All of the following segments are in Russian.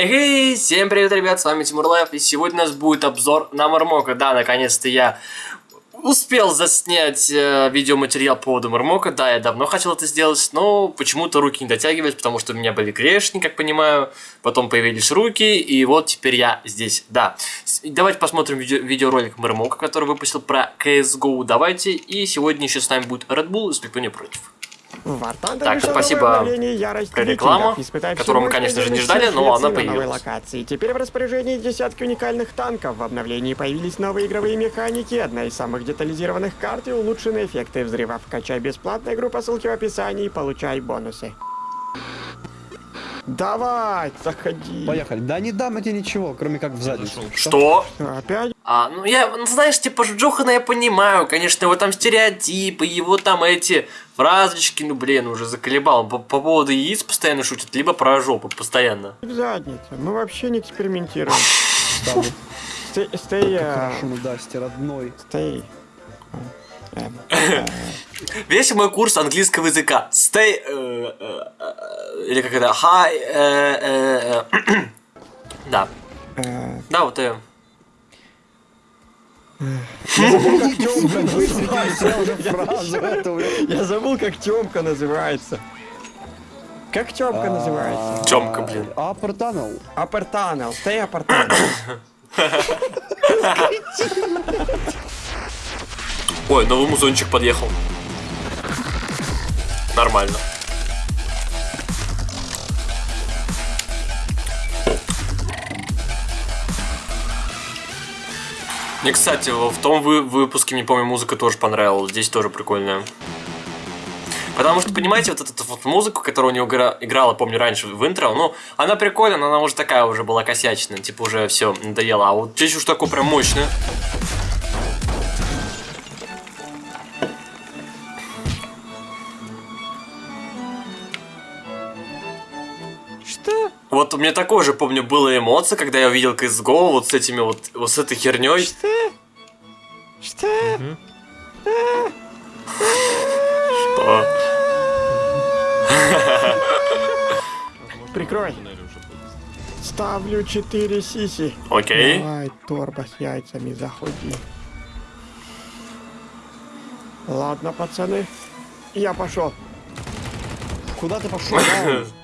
Эй, всем привет, ребят, с вами Тимур Лайф, и сегодня у нас будет обзор на Мармока. Да, наконец-то я успел заснять э, видеоматериал по поводу Мармока. Да, я давно хотел это сделать, но почему-то руки не дотягивались, потому что у меня были клешни, как понимаю. Потом появились руки, и вот теперь я здесь. Да, давайте посмотрим видео видеоролик Мармока, который выпустил про CSGO. Давайте, и сегодня еще с нами будет Red Bull, если кто не против. Так, спасибо рекламу, которую мы, конечно же, не ждали, но она появилась. Локации. Теперь в распоряжении десятки уникальных танков. В обновлении появились новые игровые механики, одна из самых детализированных карт и улучшенные эффекты взрывов. Качай бесплатно игру по ссылке в описании и получай бонусы. Давай, заходи. Поехали. Да не дам я тебе ничего, кроме как в задницу. Что? Опять? А, ну я, ну, знаешь, типа Джохана я понимаю, конечно, его там стереотипы, его там эти фразочки, ну блин, уже заколебал. По, по поводу яиц постоянно шутят, либо про жопу постоянно. В задницу. Мы вообще не экспериментируем. Стой, стой, Хорошему Дасти, родной. стой. Э, Весь мой курс английского языка. Stay... э, э, э, или как это? Hi... да. Да, вот э. Я забыл, как Тёмка называется. Как Тёмка называется? Тёмка, блин. Upper Tunnel. Апартанел. Стой, апартанел. Ой, новый музончик подъехал. Нормально. Мне, кстати, в том вы- выпуске, не помню, музыка тоже понравилась. Здесь тоже прикольная. Потому что, понимаете, вот эту вот музыку, которая у него игра- играла, помню, раньше в интро, ну, она прикольная, но она уже такая уже была косячная, типа уже все надоело. А вот здесь уж такое прям мощное. Вот у меня такое же, помню, было эмоция, когда я увидел CSGO вот с этими вот, вот с этой херней. Что? Что? Что? Прикрой. Ставлю 4 сиси. Окей. Давай, торба с яйцами, заходи. Ладно, пацаны. Я пошел. Куда ты пошел?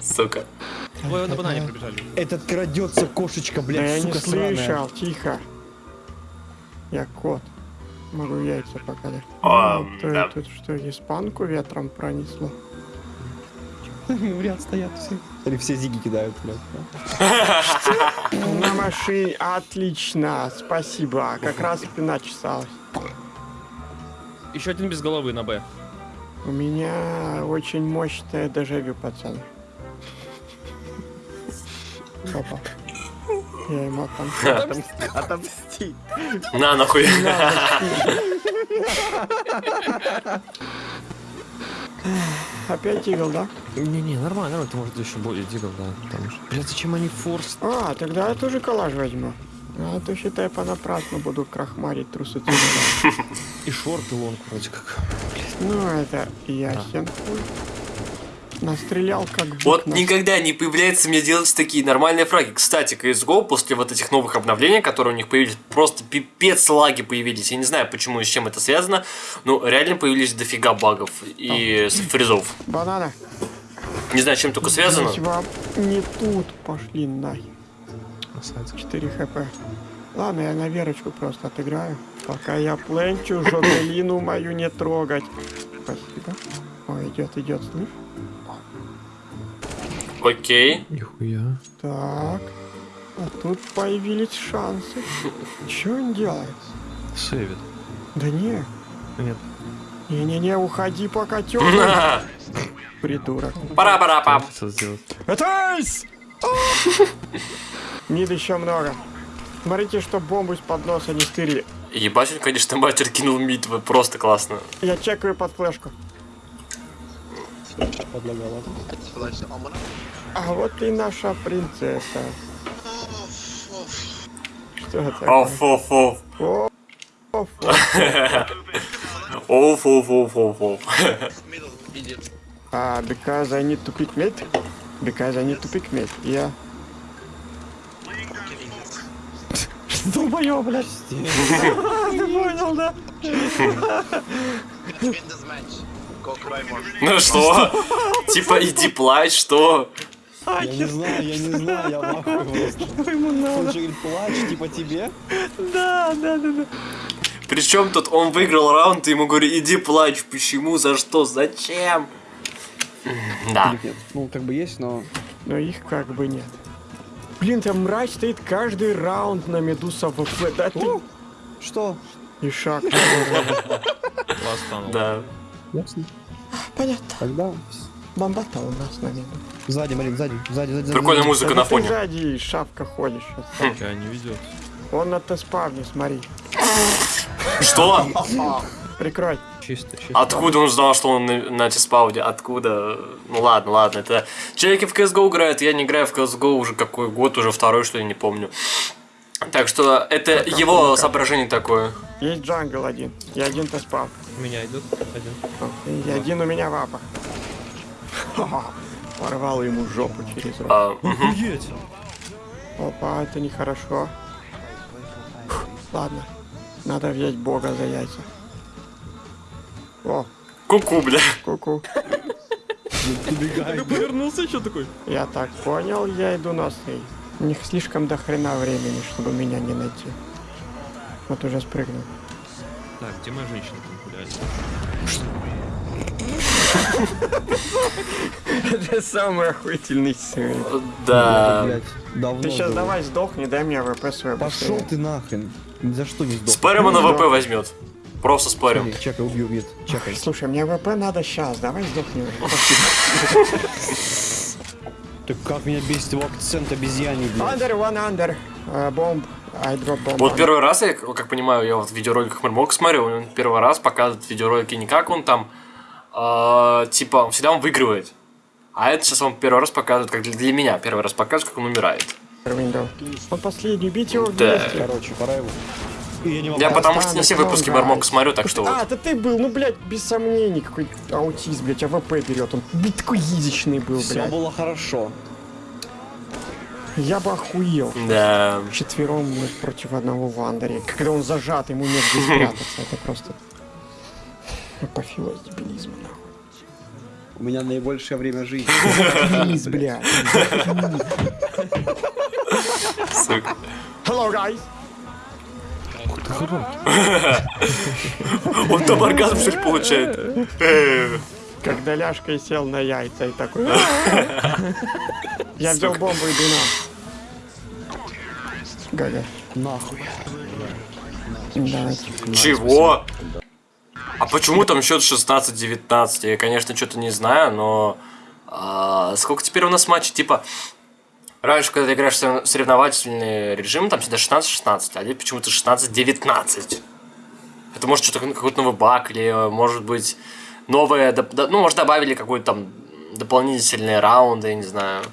Сука. Ой, на банане пробежали. Этот крадется кошечка, Да блядь, я не сука сраная. слышал, тихо. Я кот. Могу яйца показать. А, То да. Тут что, испанку ветром пронесло? В ряд стоят все. Или все зиги кидают, блядь. На машине. Отлично, спасибо. Как раз спина чесалась. Еще один без головы на Б. У меня очень мощное дежавю, пацаны. Опа. Я ему отомстил. Отомсти. На нахуй. Опять игл, да? Не-не, нормально, нормально, ты может еще более дигл, да. Потому что... Блядь, зачем они форс? А, тогда я тоже коллаж возьму. А то считай понапрасну буду крахмарить трусы. И шорты лонг вроде как. Ну, это ясен. хуй. Настрелял как бык Вот на- никогда не появляется мне делать такие нормальные фраги. Кстати, CSGO после вот этих новых обновлений, которые у них появились, просто пипец лаги появились. Я не знаю, почему и с чем это связано, но реально появились дофига багов и с- фризов. Банана. Не знаю, чем только связано. Блять, вам не тут пошли нахер. 4 хп. Ладно, я на Верочку просто отыграю. Пока я пленчу, Жозелину мою не трогать. Спасибо. О, идет, идет, слышь? Окей. Нихуя. Так. А тут появились шансы. Что он делает? Сейвит. Да не. Нет. Не-не-не, уходи пока тёплый. Придурок. Пара-пара-пам. Что сделать? Мид еще много. Смотрите, что бомбу из-под носа не стырили. Ебать, он, конечно, мастер кинул мид, вот просто классно. Я чекаю под флешку. Подлагала. А вот и наша принцесса. Что это? Оф, оф, оф. Оф. Оф, оф, оф, оф. Uh, because I need to pick mate. Because I need to pick mate. Yeah. Долбоёб, блядь. Ты понял, да? Ну что? Типа иди плачь, что? Я не знаю, я не знаю, я в ахуе просто. Ему Он надо? же говорит, плачь, типа тебе. Да, да, да, да. Причем тут он выиграл раунд, и ему говорю, иди плачь. Почему? За что? Зачем? Да. Ну, как бы есть, но... Но их как бы нет. Блин, там мразь стоит каждый раунд на Медуса ВП. Да ты... О, Что? И шаг. Да. Ясно. Понятно. Тогда... Бомбата у нас на Меду. Сзади, Марин, сзади, сзади, сзади. Прикольная музыка на ты фоне. сзади шапка ходишь. сейчас. Тебя не ведет. Он на тест-спавне, смотри. Что? Прикрой. Чисто, чисто. Откуда он знал, что он на, на Тиспауде? Откуда? Ну ладно, ладно. Это человеки в CSGO играют, я не играю в CSGO уже какой год, уже второй, что ли, не помню. Так что это его соображение такое. Есть джангл один. И один тест-спав. У меня идут один. И один у меня вапа. Ха-ха. Порвал ему жопу через рот. А. Офигеть! Опа, это нехорошо. Фух, Ладно, надо взять бога за яйца. О, Ку-ку, бля. ку-ку. Повернулся еще такой. Я так понял, я иду на сейв. У них слишком до хрена времени, чтобы меня не найти. Вот уже спрыгнул. Так, где моя женщина там гуляет? Это самый охуительный сейв. Да. Ты сейчас давай сдохни, дай мне ВП свой. Пошел ты нахрен. За что не сдох. Спорим, он на ВП возьмет. Просто спорим. Смотри, Чекай, убью, убьет. Чекай. Слушай, мне ВП надо сейчас, давай сдохни уже. Так как меня бесит его акцент обезьяний, блядь. Under, one under. Uh, bomb. I drop bomb. Вот первый раз, я, как понимаю, я вот в видеороликах Мармок смотрю, он первый раз показывает видеоролики не как он там, а, типа, всегда он выигрывает. А это сейчас он первый раз показывает, как для, меня, первый раз показывает, как он умирает. Он последний, бить его Да. вместе. Короче, пора его. Я не могу. Я потому что не все выпуски да. смотрю, так что А, это ты был, ну, блядь, без сомнений, какой аутист, блядь, АВП берет. Он такой язычный был, Все блядь. было хорошо. Я бы охуел. Да. Четвером мы против одного в андере. Когда он зажат, ему негде спрятаться. Это просто... Апофеоз дебилизма, нахуй. У меня наибольшее время жизни. Заткнись, блядь. Сука. Hello, guys. Он там оргазм, что ли, получает? Когда ляжкой сел на яйца и такой... Я взял бомбу, иду на. Галя. Нахуй. Чего? А почему там счет 16-19? Я, конечно, что-то не знаю, но... а, сколько теперь у нас матчей? Типа, раньше, когда ты играешь в сорев- соревновательный режим, там всегда 16-16, а здесь почему-то 16-19. Это может что-то какой-то новый баг, или э, может быть новое... Ну, может, добавили какой-то там дополнительные раунды, я не знаю.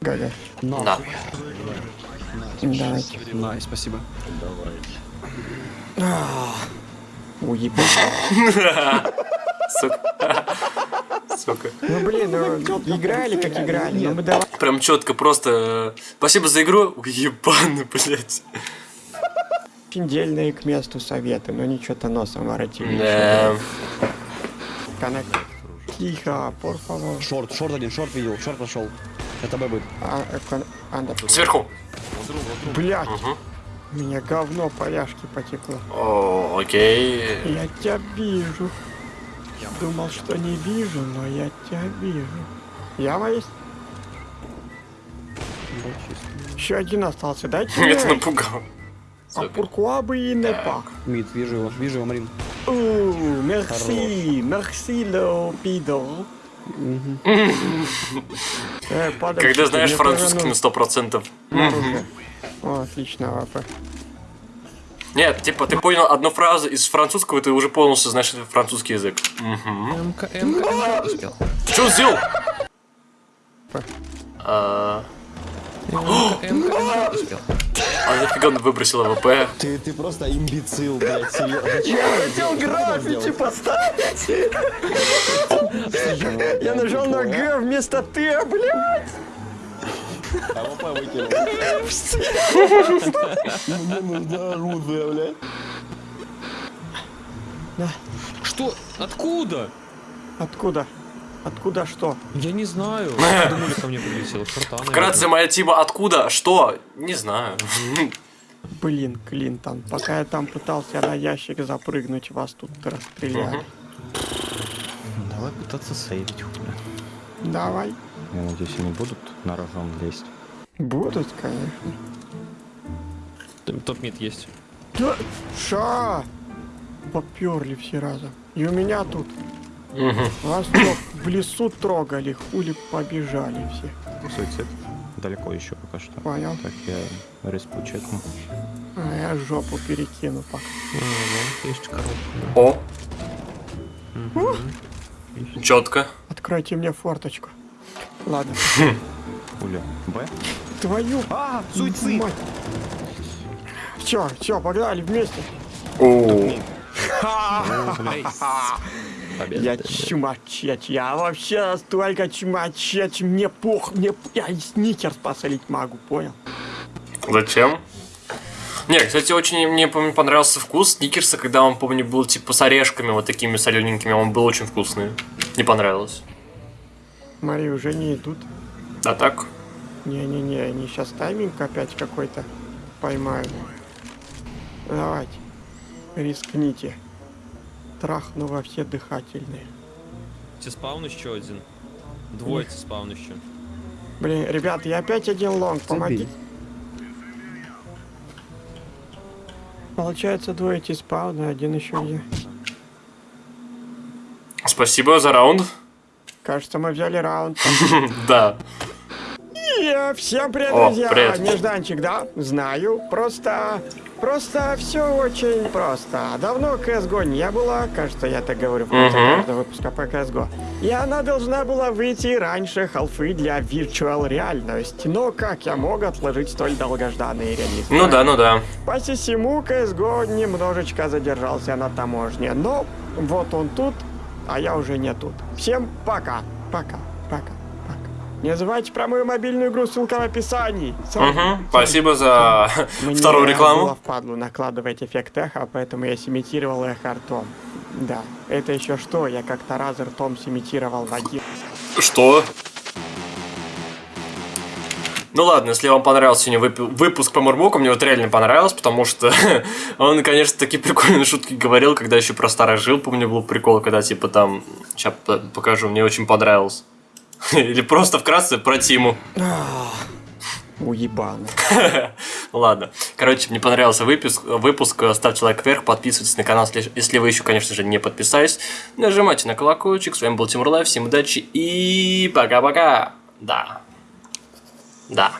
Галя. Да. Давайте. Най, спасибо. Уебать. Сука. Сука. Ну блин, ну играли как играли, но мы давай. Прям четко, просто... Спасибо за игру. Ебаный, блядь. Дельные к месту советы, но ничего-то носом воротили. Да. Тихо, favor. Шорт, шорт один, шорт видел, шорт прошел. Это Б будет. А, э, кон- андер. Сверху. Блять, Мгм. у меня говно по ляжке потекло. О, окей. Я тебя вижу. Думал, что не вижу, но я тебя вижу. Яма есть? Еще один остался, дайте Меня это мне. напугало. А Сука. pourquoi бы и не pas? Мид, вижу его, вижу его, Марин. О, merci, merci, le пидор. Э, Когда знаешь французский на сто процентов. нужно оружие. О, отлично, АВП. Нет, типа, ты понял одну фразу из французского, и ты уже полностью знаешь французский язык. Ты что сделал? А, А нафига он выбросил АВП? Ты, ты просто имбецил, блядь, серьезно. Я хотел граффити поставить! Я нажал на G вместо T, блядь! АВП выкинул. Мне нужна оружие, блядь. Что? Откуда? Откуда? Откуда что? Я не знаю. Думали, ко мне прилетело. Шарта, Вкратце, моя тима откуда? Что? Не знаю. Блин, Клинтон, пока я там пытался на ящик запрыгнуть, вас тут расстреляли. Давай пытаться сейвить, хули. Давай. Я надеюсь, они будут на рожон лезть. Будут, конечно. Топ-мид есть. Да, ша! Поперли все разом. И у меня тут. Вас что, в лесу трогали, хули побежали все. Суицид. Далеко еще пока что. Понял? Так, я респу чекну. А я жопу перекину пока. Есть коробка. О. Четко. Откройте мне форточку. Ладно. Хули. Б? Твою А, суицид! мать. Все, все, погнали вместе. О. Победа. Я чумачеч, я вообще настолько чумачеч, мне пох, мне я и сникерс посолить могу, понял? Зачем? Не, кстати, очень мне помню, понравился вкус сникерса, когда он, помню, был типа с орешками вот такими солененькими, он был очень вкусный. Не понравилось. Смотри, уже не идут. А так? Не-не-не, они сейчас тайминг опять какой-то поймают. Давайте, рискните. Трахну во все дыхательные. Тебе спаун еще один. Двое тебе спаун еще. Блин, ребят, я опять один лонг, помогите. Получается двое спауна, один еще где. Спасибо за раунд. Кажется, мы взяли раунд. Да. И всем привет, друзья! привет. Нежданчик, да? Знаю. Просто... Просто все очень просто. Давно CSGO не было, кажется, я так говорю в конце Мгм. каждого выпуска по CSGO. И она должна была выйти раньше халфы для Virtual реальности. Но как я мог отложить столь долгожданный релиз? Ну да, ну да. По всему CSGO немножечко задержался на таможне. Но вот он тут, а я уже не тут. Всем пока. Пока. Пока. Пока. Не забывайте про мою мобильную игру, ссылка в описании. Сам- Угу. Спасибо за Мне вторую рекламу. впадлу накладывать эффект эхо, поэтому я симитировал эхо ртом. Да, это еще что, я как-то раз ртом симитировал Вадим. Что? Ну ладно, если вам понравился сегодня выпу- выпуск по Мурмуку, мне вот реально понравилось, потому что он, конечно, такие прикольные шутки говорил, когда еще про старых жил, помню, был прикол, когда типа там, сейчас покажу, мне очень понравилось. Или просто вкратце про Тиму. Уебаны. Ну ладно. Короче, мне понравился выпуск, выпуск. Ставьте лайк вверх, подписывайтесь на канал, если, если вы еще, конечно же, не подписались. Нажимайте на колокольчик. С вами был Тимур Лайв. Всем удачи и пока-пока. Да. Да.